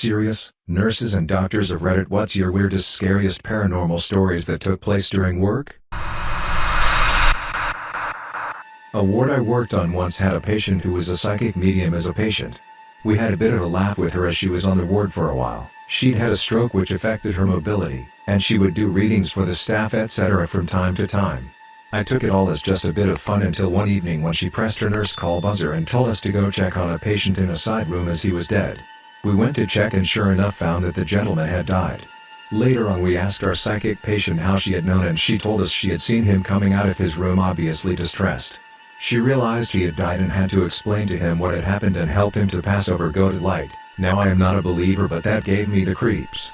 Serious, nurses and doctors of Reddit what's your weirdest scariest paranormal stories that took place during work? A ward I worked on once had a patient who was a psychic medium as a patient. We had a bit of a laugh with her as she was on the ward for a while. She'd had a stroke which affected her mobility, and she would do readings for the staff etc. from time to time. I took it all as just a bit of fun until one evening when she pressed her nurse call buzzer and told us to go check on a patient in a side room as he was dead. We went to check and sure enough found that the gentleman had died. Later on we asked our psychic patient how she had known and she told us she had seen him coming out of his room obviously distressed. She realized he had died and had to explain to him what had happened and help him to pass over go to light. Now I am not a believer but that gave me the creeps.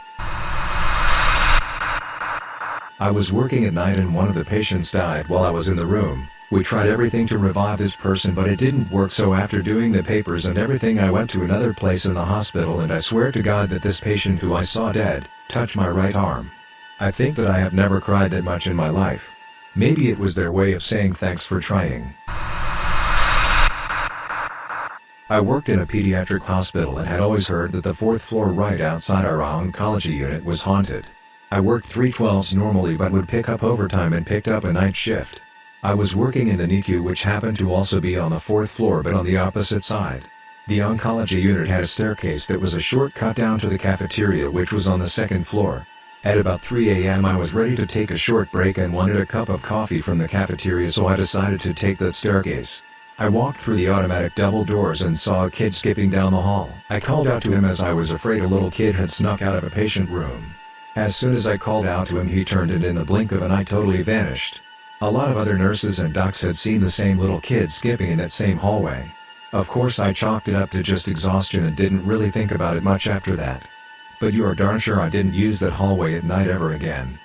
I was working at night and one of the patients died while I was in the room. We tried everything to revive this person but it didn't work so after doing the papers and everything I went to another place in the hospital and I swear to God that this patient who I saw dead, touched my right arm. I think that I have never cried that much in my life. Maybe it was their way of saying thanks for trying. I worked in a pediatric hospital and had always heard that the fourth floor right outside our oncology unit was haunted. I worked 312s normally but would pick up overtime and picked up a night shift. I was working in the NICU which happened to also be on the fourth floor but on the opposite side. The oncology unit had a staircase that was a shortcut down to the cafeteria which was on the second floor. At about 3 am I was ready to take a short break and wanted a cup of coffee from the cafeteria so I decided to take that staircase. I walked through the automatic double doors and saw a kid skipping down the hall. I called out to him as I was afraid a little kid had snuck out of a patient room. As soon as I called out to him he turned and in the blink of an eye totally vanished. A lot of other nurses and docs had seen the same little kid skipping in that same hallway. Of course I chalked it up to just exhaustion and didn't really think about it much after that. But you are darn sure I didn't use that hallway at night ever again.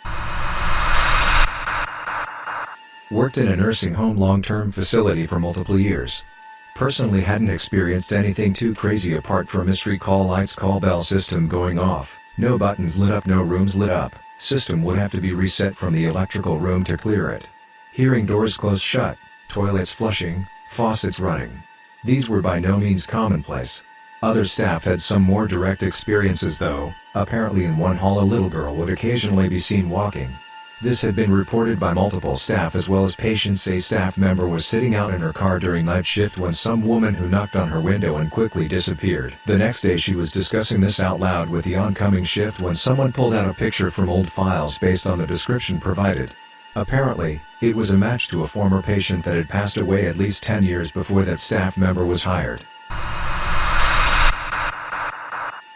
Worked in a nursing home long-term facility for multiple years. Personally hadn't experienced anything too crazy apart from mystery call lights call bell system going off, no buttons lit up no rooms lit up, system would have to be reset from the electrical room to clear it. Hearing doors close shut, toilets flushing, faucets running. These were by no means commonplace. Other staff had some more direct experiences though, apparently in one hall a little girl would occasionally be seen walking. This had been reported by multiple staff as well as patients a staff member was sitting out in her car during night shift when some woman who knocked on her window and quickly disappeared. The next day she was discussing this out loud with the oncoming shift when someone pulled out a picture from old files based on the description provided. Apparently, it was a match to a former patient that had passed away at least 10 years before that staff member was hired.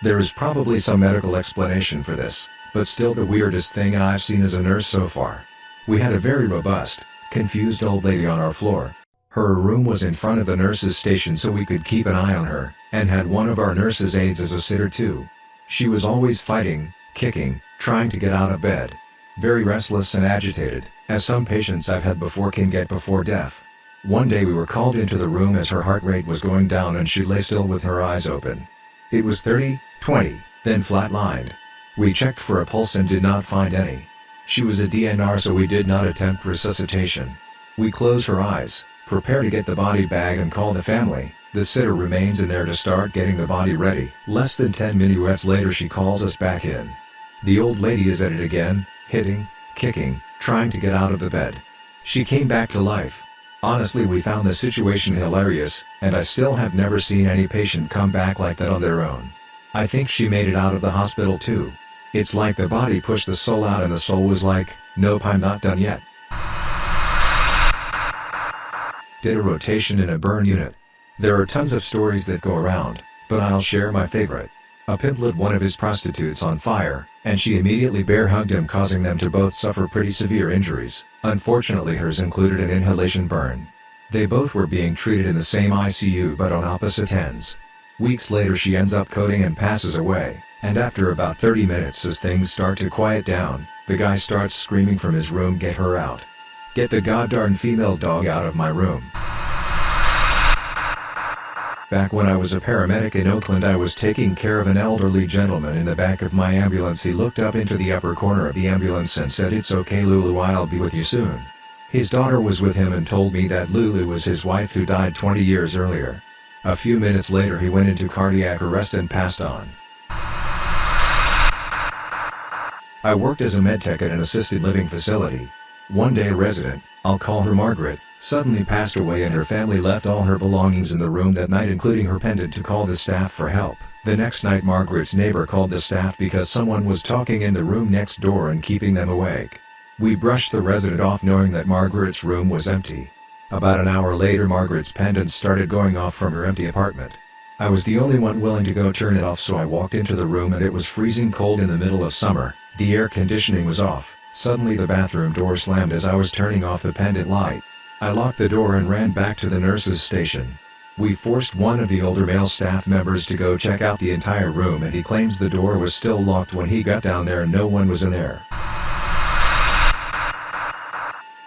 There is probably some medical explanation for this, but still the weirdest thing I've seen as a nurse so far. We had a very robust, confused old lady on our floor. Her room was in front of the nurse's station so we could keep an eye on her, and had one of our nurse's aides as a sitter too. She was always fighting, kicking, trying to get out of bed. Very restless and agitated, as some patients I've had before can get before death. One day we were called into the room as her heart rate was going down and she lay still with her eyes open. It was 30, 20, then flatlined. We checked for a pulse and did not find any. She was a DNR so we did not attempt resuscitation. We close her eyes, prepare to get the body bag and call the family, the sitter remains in there to start getting the body ready. Less than 10 minuets later she calls us back in. The old lady is at it again, hitting, kicking, trying to get out of the bed. She came back to life. Honestly we found the situation hilarious, and I still have never seen any patient come back like that on their own. I think she made it out of the hospital too. It's like the body pushed the soul out and the soul was like, nope I'm not done yet. Did a rotation in a burn unit. There are tons of stories that go around, but I'll share my favorite. A pimp lit one of his prostitutes on fire, and she immediately bear hugged him causing them to both suffer pretty severe injuries, unfortunately hers included an inhalation burn. They both were being treated in the same ICU but on opposite ends. Weeks later she ends up coding and passes away, and after about 30 minutes as things start to quiet down, the guy starts screaming from his room get her out. Get the goddarn female dog out of my room. Back when I was a paramedic in Oakland I was taking care of an elderly gentleman in the back of my ambulance he looked up into the upper corner of the ambulance and said it's okay Lulu I'll be with you soon. His daughter was with him and told me that Lulu was his wife who died 20 years earlier. A few minutes later he went into cardiac arrest and passed on. I worked as a medtech at an assisted living facility. One day a resident, I'll call her Margaret, suddenly passed away and her family left all her belongings in the room that night including her pendant to call the staff for help. The next night Margaret's neighbor called the staff because someone was talking in the room next door and keeping them awake. We brushed the resident off knowing that Margaret's room was empty. About an hour later Margaret's pendant started going off from her empty apartment. I was the only one willing to go turn it off so I walked into the room and it was freezing cold in the middle of summer. The air conditioning was off, suddenly the bathroom door slammed as I was turning off the pendant light. I locked the door and ran back to the nurse's station. We forced one of the older male staff members to go check out the entire room and he claims the door was still locked when he got down there and no one was in there.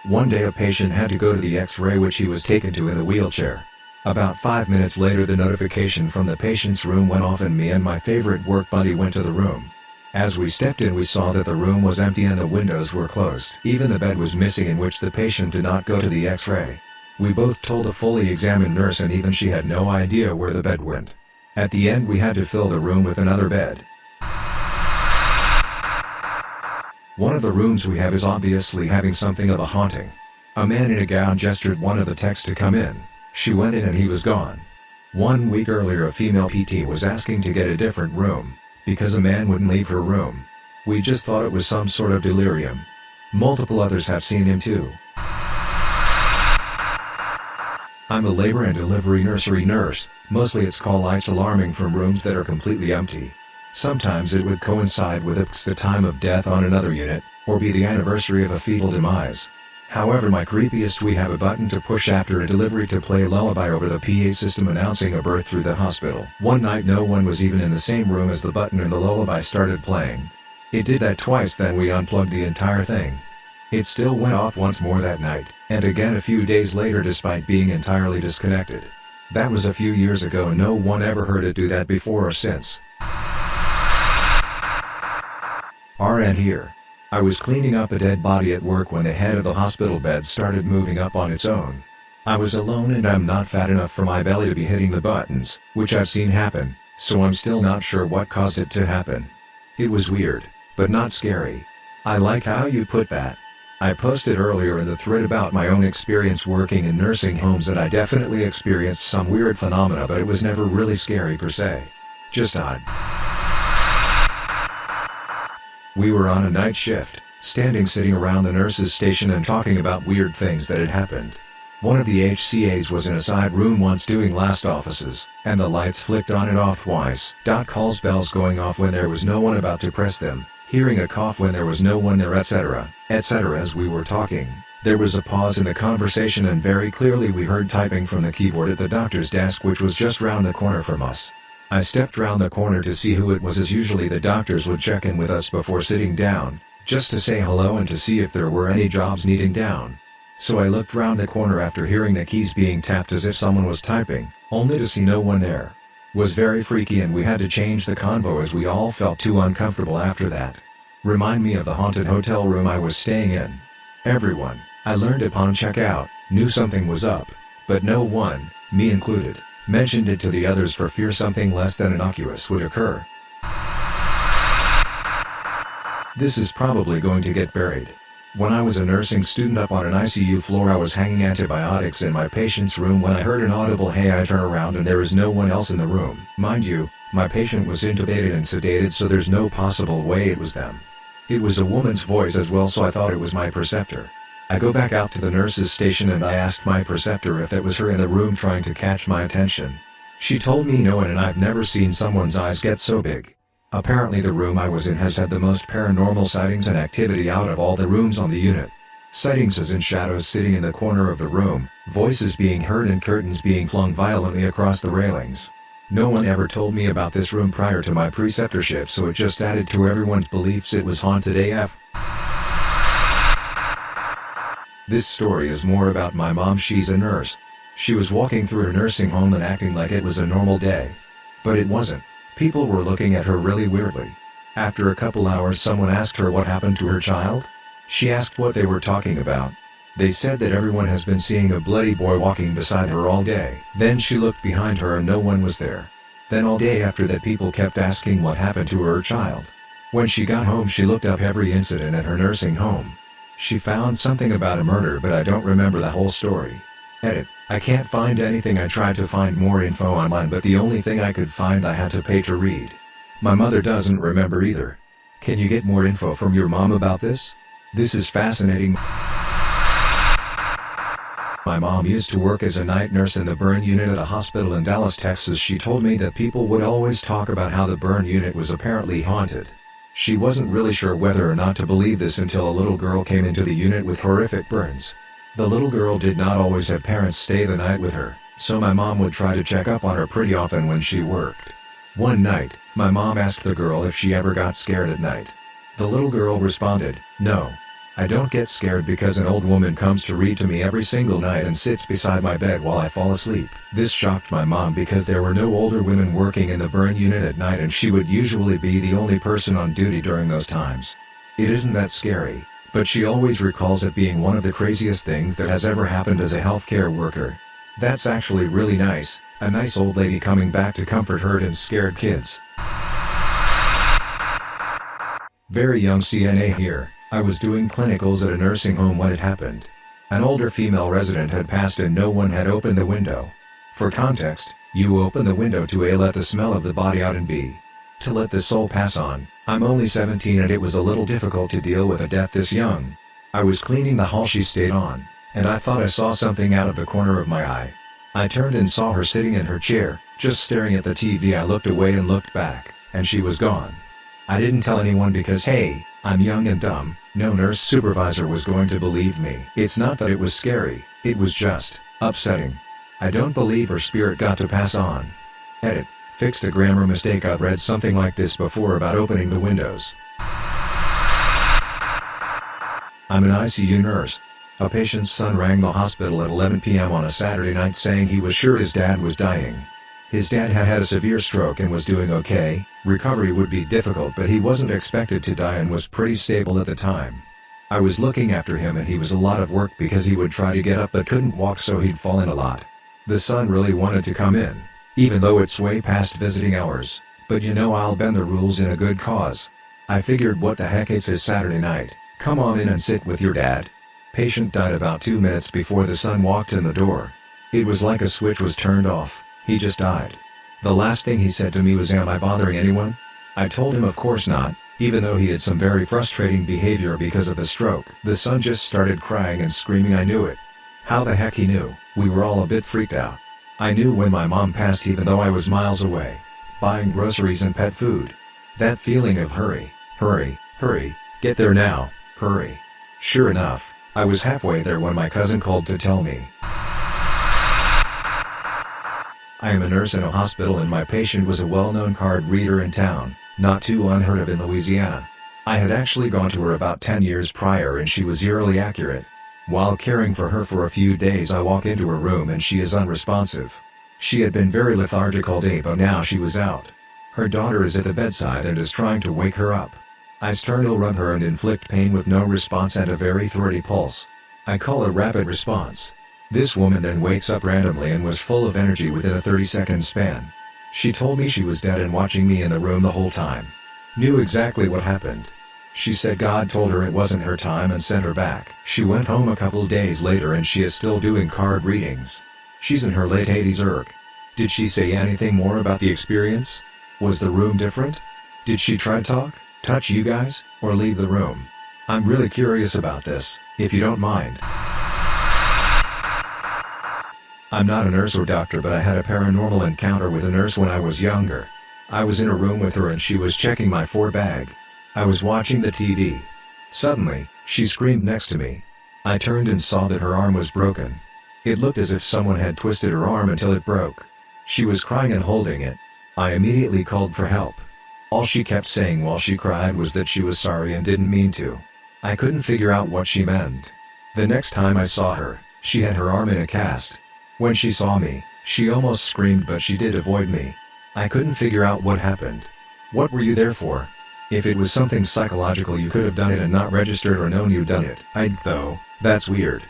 One day a patient had to go to the x-ray which he was taken to in a wheelchair. About 5 minutes later the notification from the patient's room went off and me and my favorite work buddy went to the room. As we stepped in we saw that the room was empty and the windows were closed. Even the bed was missing in which the patient did not go to the x-ray. We both told a fully examined nurse and even she had no idea where the bed went. At the end we had to fill the room with another bed. One of the rooms we have is obviously having something of a haunting. A man in a gown gestured one of the techs to come in, she went in and he was gone. One week earlier a female PT was asking to get a different room because a man wouldn't leave her room. We just thought it was some sort of delirium. Multiple others have seen him too. I'm a labor and delivery nursery nurse, mostly it's call lights alarming from rooms that are completely empty. Sometimes it would coincide with the time of death on another unit, or be the anniversary of a fetal demise. However my creepiest we have a button to push after a delivery to play lullaby over the PA system announcing a birth through the hospital. One night no one was even in the same room as the button and the lullaby started playing. It did that twice then we unplugged the entire thing. It still went off once more that night, and again a few days later despite being entirely disconnected. That was a few years ago no one ever heard it do that before or since. RN here. I was cleaning up a dead body at work when the head of the hospital bed started moving up on its own. I was alone and I'm not fat enough for my belly to be hitting the buttons, which I've seen happen, so I'm still not sure what caused it to happen. It was weird, but not scary. I like how you put that. I posted earlier in the thread about my own experience working in nursing homes and I definitely experienced some weird phenomena but it was never really scary per se. Just odd. We were on a night shift, standing sitting around the nurse's station and talking about weird things that had happened. One of the HCAs was in a side room once doing last offices, and the lights flicked on and off twice. Dot Calls bells going off when there was no one about to press them, hearing a cough when there was no one there etc., etc. As we were talking, there was a pause in the conversation and very clearly we heard typing from the keyboard at the doctor's desk which was just round the corner from us. I stepped round the corner to see who it was as usually the doctors would check in with us before sitting down, just to say hello and to see if there were any jobs needing down. So I looked round the corner after hearing the keys being tapped as if someone was typing, only to see no one there. Was very freaky and we had to change the convo as we all felt too uncomfortable after that. Remind me of the haunted hotel room I was staying in. Everyone, I learned upon checkout, knew something was up, but no one, me included, mentioned it to the others for fear something less than innocuous would occur. This is probably going to get buried. When I was a nursing student up on an ICU floor I was hanging antibiotics in my patient's room when I heard an audible hey I turn around and there is no one else in the room. Mind you, my patient was intubated and sedated so there's no possible way it was them. It was a woman's voice as well so I thought it was my preceptor. I go back out to the nurse's station and I asked my preceptor if it was her in the room trying to catch my attention. She told me no and I've never seen someone's eyes get so big. Apparently the room I was in has had the most paranormal sightings and activity out of all the rooms on the unit. Sightings as in shadows sitting in the corner of the room, voices being heard and curtains being flung violently across the railings. No one ever told me about this room prior to my preceptorship so it just added to everyone's beliefs it was haunted AF. This story is more about my mom she's a nurse. She was walking through her nursing home and acting like it was a normal day. But it wasn't. People were looking at her really weirdly. After a couple hours someone asked her what happened to her child. She asked what they were talking about. They said that everyone has been seeing a bloody boy walking beside her all day. Then she looked behind her and no one was there. Then all day after that people kept asking what happened to her child. When she got home she looked up every incident at her nursing home. She found something about a murder but I don't remember the whole story. Edit, I can't find anything I tried to find more info online but the only thing I could find I had to pay to read. My mother doesn't remember either. Can you get more info from your mom about this? This is fascinating. My mom used to work as a night nurse in the burn unit at a hospital in Dallas, Texas. She told me that people would always talk about how the burn unit was apparently haunted. She wasn't really sure whether or not to believe this until a little girl came into the unit with horrific burns. The little girl did not always have parents stay the night with her, so my mom would try to check up on her pretty often when she worked. One night, my mom asked the girl if she ever got scared at night. The little girl responded, no. I don't get scared because an old woman comes to read to me every single night and sits beside my bed while I fall asleep. This shocked my mom because there were no older women working in the burn unit at night and she would usually be the only person on duty during those times. It isn't that scary, but she always recalls it being one of the craziest things that has ever happened as a healthcare worker. That's actually really nice, a nice old lady coming back to comfort hurt and scared kids. Very young CNA here. I was doing clinicals at a nursing home when it happened. An older female resident had passed and no one had opened the window. For context, you open the window to A let the smell of the body out and B. To let the soul pass on, I'm only 17 and it was a little difficult to deal with a death this young. I was cleaning the hall she stayed on, and I thought I saw something out of the corner of my eye. I turned and saw her sitting in her chair, just staring at the TV I looked away and looked back, and she was gone. I didn't tell anyone because hey, I'm young and dumb, no nurse supervisor was going to believe me. It's not that it was scary, it was just, upsetting. I don't believe her spirit got to pass on. Edit, fixed a grammar mistake I've read something like this before about opening the windows. I'm an ICU nurse. A patient's son rang the hospital at 11 p.m. on a Saturday night saying he was sure his dad was dying. His dad had had a severe stroke and was doing okay, recovery would be difficult but he wasn't expected to die and was pretty stable at the time. I was looking after him and he was a lot of work because he would try to get up but couldn't walk so he'd fall in a lot. The son really wanted to come in, even though it's way past visiting hours, but you know I'll bend the rules in a good cause. I figured what the heck it's his Saturday night, come on in and sit with your dad. Patient died about two minutes before the son walked in the door. It was like a switch was turned off. He just died. The last thing he said to me was am I bothering anyone? I told him of course not, even though he had some very frustrating behavior because of the stroke. The son just started crying and screaming I knew it. How the heck he knew, we were all a bit freaked out. I knew when my mom passed even though I was miles away. Buying groceries and pet food. That feeling of hurry, hurry, hurry, get there now, hurry. Sure enough, I was halfway there when my cousin called to tell me. I am a nurse in a hospital and my patient was a well-known card reader in town, not too unheard of in Louisiana. I had actually gone to her about 10 years prior and she was eerily accurate. While caring for her for a few days I walk into her room and she is unresponsive. She had been very lethargic all day but now she was out. Her daughter is at the bedside and is trying to wake her up. I sternal rub her and inflict pain with no response and a very thready pulse. I call a rapid response. This woman then wakes up randomly and was full of energy within a 30 second span. She told me she was dead and watching me in the room the whole time. Knew exactly what happened. She said God told her it wasn't her time and sent her back. She went home a couple days later and she is still doing card readings. She's in her late 80s Irk. Did she say anything more about the experience? Was the room different? Did she try to talk, touch you guys, or leave the room? I'm really curious about this, if you don't mind. I'm not a nurse or doctor but I had a paranormal encounter with a nurse when I was younger. I was in a room with her and she was checking my 4 bag. I was watching the TV. Suddenly, she screamed next to me. I turned and saw that her arm was broken. It looked as if someone had twisted her arm until it broke. She was crying and holding it. I immediately called for help. All she kept saying while she cried was that she was sorry and didn't mean to. I couldn't figure out what she meant. The next time I saw her, she had her arm in a cast. When she saw me, she almost screamed but she did avoid me. I couldn't figure out what happened. What were you there for? If it was something psychological you could have done it and not registered or known you'd done it. I'd though, that's weird.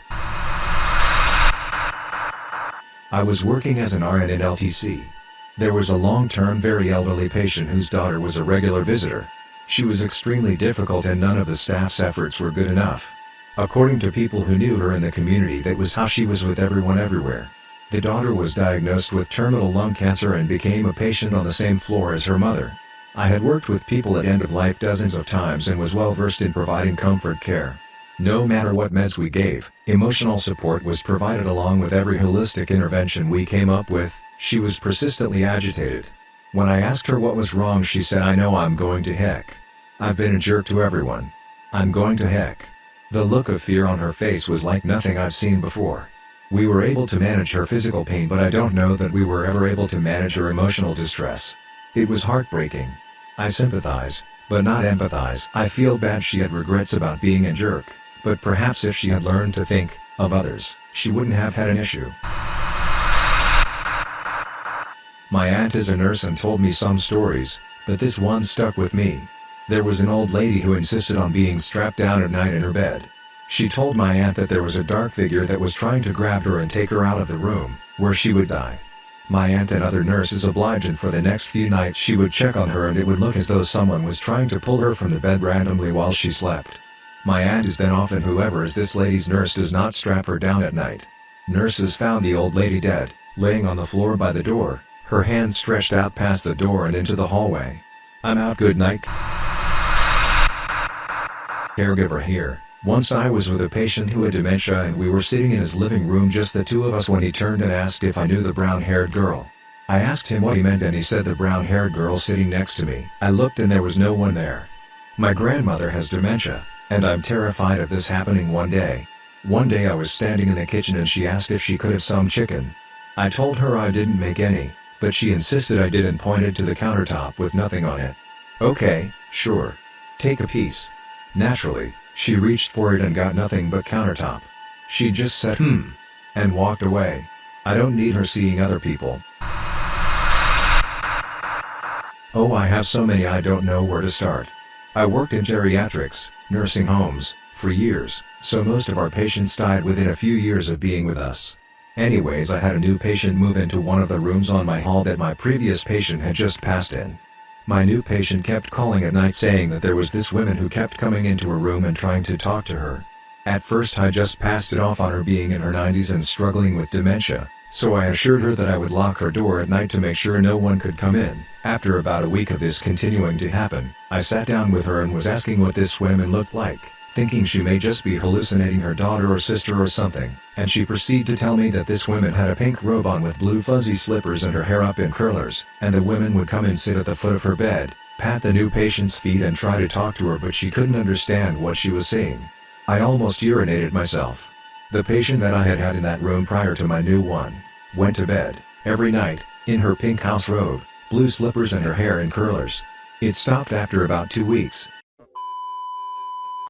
I was working as an RN in LTC. There was a long-term very elderly patient whose daughter was a regular visitor. She was extremely difficult and none of the staff's efforts were good enough. According to people who knew her in the community that was how she was with everyone everywhere. The daughter was diagnosed with terminal lung cancer and became a patient on the same floor as her mother. I had worked with people at end of life dozens of times and was well versed in providing comfort care. No matter what meds we gave, emotional support was provided along with every holistic intervention we came up with, she was persistently agitated. When I asked her what was wrong she said I know I'm going to heck. I've been a jerk to everyone. I'm going to heck. The look of fear on her face was like nothing I've seen before. We were able to manage her physical pain but I don't know that we were ever able to manage her emotional distress. It was heartbreaking. I sympathize, but not empathize. I feel bad she had regrets about being a jerk, but perhaps if she had learned to think, of others, she wouldn't have had an issue. My aunt is a nurse and told me some stories, but this one stuck with me. There was an old lady who insisted on being strapped down at night in her bed. She told my aunt that there was a dark figure that was trying to grab her and take her out of the room, where she would die. My aunt and other nurses obliged and for the next few nights she would check on her and it would look as though someone was trying to pull her from the bed randomly while she slept. My aunt is then off and whoever is this lady's nurse does not strap her down at night. Nurses found the old lady dead, laying on the floor by the door, her hands stretched out past the door and into the hallway. I'm out good night. Caregiver here. Once I was with a patient who had dementia and we were sitting in his living room just the two of us when he turned and asked if I knew the brown-haired girl. I asked him what he meant and he said the brown-haired girl sitting next to me. I looked and there was no one there. My grandmother has dementia, and I'm terrified of this happening one day. One day I was standing in the kitchen and she asked if she could have some chicken. I told her I didn't make any, but she insisted I did and pointed to the countertop with nothing on it. Okay, sure. Take a piece. Naturally, she reached for it and got nothing but countertop. She just said hmm. And walked away. I don't need her seeing other people. Oh I have so many I don't know where to start. I worked in geriatrics, nursing homes, for years, so most of our patients died within a few years of being with us. Anyways I had a new patient move into one of the rooms on my hall that my previous patient had just passed in. My new patient kept calling at night saying that there was this woman who kept coming into her room and trying to talk to her. At first I just passed it off on her being in her 90s and struggling with dementia, so I assured her that I would lock her door at night to make sure no one could come in. After about a week of this continuing to happen, I sat down with her and was asking what this woman looked like thinking she may just be hallucinating her daughter or sister or something, and she proceeded to tell me that this woman had a pink robe on with blue fuzzy slippers and her hair up in curlers, and the women would come and sit at the foot of her bed, pat the new patient's feet and try to talk to her but she couldn't understand what she was saying. I almost urinated myself. The patient that I had had in that room prior to my new one, went to bed, every night, in her pink house robe, blue slippers and her hair in curlers. It stopped after about two weeks,